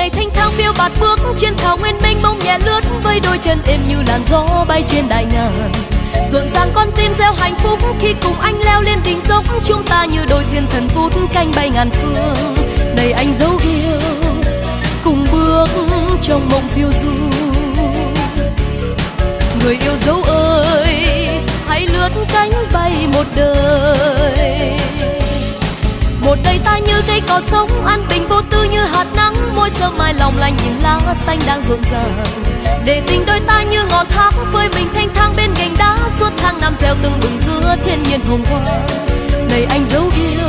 ngày thanh thang phiêu bạt bước trên thảo nguyên mênh mông nhẹ lướt với đôi chân êm như làn gió bay trên đại ngàn. Rộn ràng con tim gieo hạnh phúc khi cùng anh leo lên đỉnh dốc, chúng ta như đôi thiên thần vút canh bay ngàn phương. Đầy anh dấu yêu, cùng bước trong mộng phiêu du. Người yêu dấu ơi, hãy lướt cánh bay một đời. Một đời ta như cây cỏ sống, an bình vô tư như hạt môi sớm mai lòng lành nhìn lá xanh đang rộn ràng để tình đôi ta như ngọn thác phơi mình thanh thang bên gành đá, suốt tháng năm gieo từng bừng giữa thiên nhiên hồng hoa này anh dấu yêu,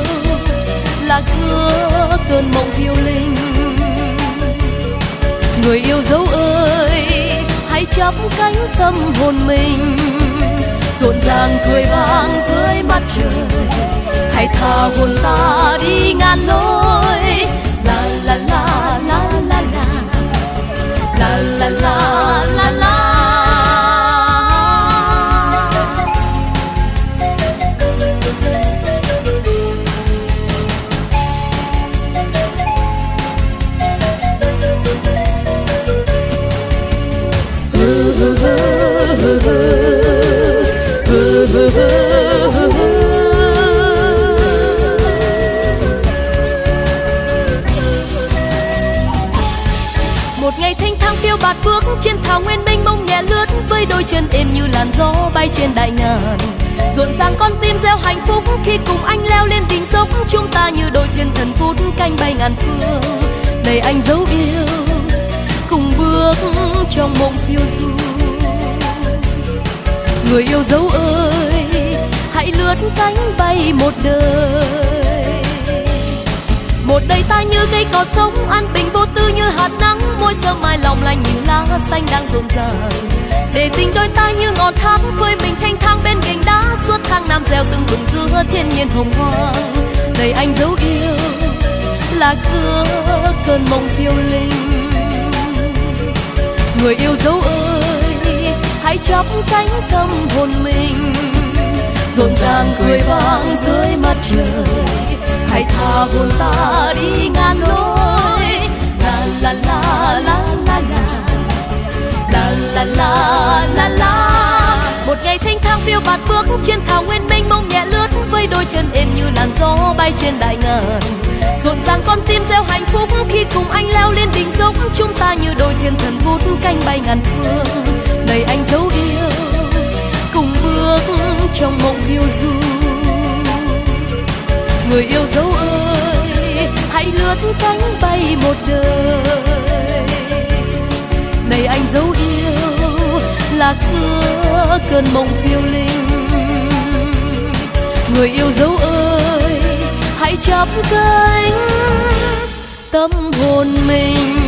lạc giữa cơn mộng phiêu linh. Người yêu dấu ơi, hãy chắp cánh tâm hồn mình. Rộn ràng cười vang dưới mặt trời, hãy tha hồn ta đi ngàn nỗi la la một ngày thanh thang phiêu bạt bước trên thảo nguyên mênh mông nhẹ lướt, với đôi chân êm như làn gió bay trên đại ngàn. Rộn ràng con tim gieo hạnh phúc, khi cùng anh leo lên đỉnh dốc, chúng ta như đôi thiên thần vút canh bay ngàn phương. Đầy anh dấu yêu, cùng bước trong mộng phiêu du. Người yêu dấu ơi, hãy lướt cánh bay một đời. Một đời ta như cây cỏ sống, an bình vô tư như hạt rộn ràng để tình đôi ta như ngọn tháp phơi mình thanh thang bên gành đá, suốt tháng năm gieo từng vườn giữa thiên nhiên hồng hoang. Đầy anh dấu yêu, lạc giữa cơn mộng phiêu linh. Người yêu dấu ơi, hãy chắp cánh tâm hồn mình. Rộn ràng cười vang dưới mặt trời. Hãy tha hồn ta đi ngàn lối. La la la la la la la. Một ngày thanh thang phiêu bạt bước trên thảo nguyên mênh mông nhẹ lướt, với đôi chân êm như làn gió bay trên đại ngàn. Rộn ràng con tim gieo hạnh phúc khi cùng anh leo lên đỉnh dốc. Chúng ta như đôi thiên thần vút canh bay ngàn phương. Đầy anh dấu yêu, cùng bước trong mộng phiêu du. Người yêu dấu ơi, hãy lướt cánh bay một đời. Lạc giữa cơn mộng phiêu linh người yêu dấu ơi, hãy chắp cánh tâm hồn mình.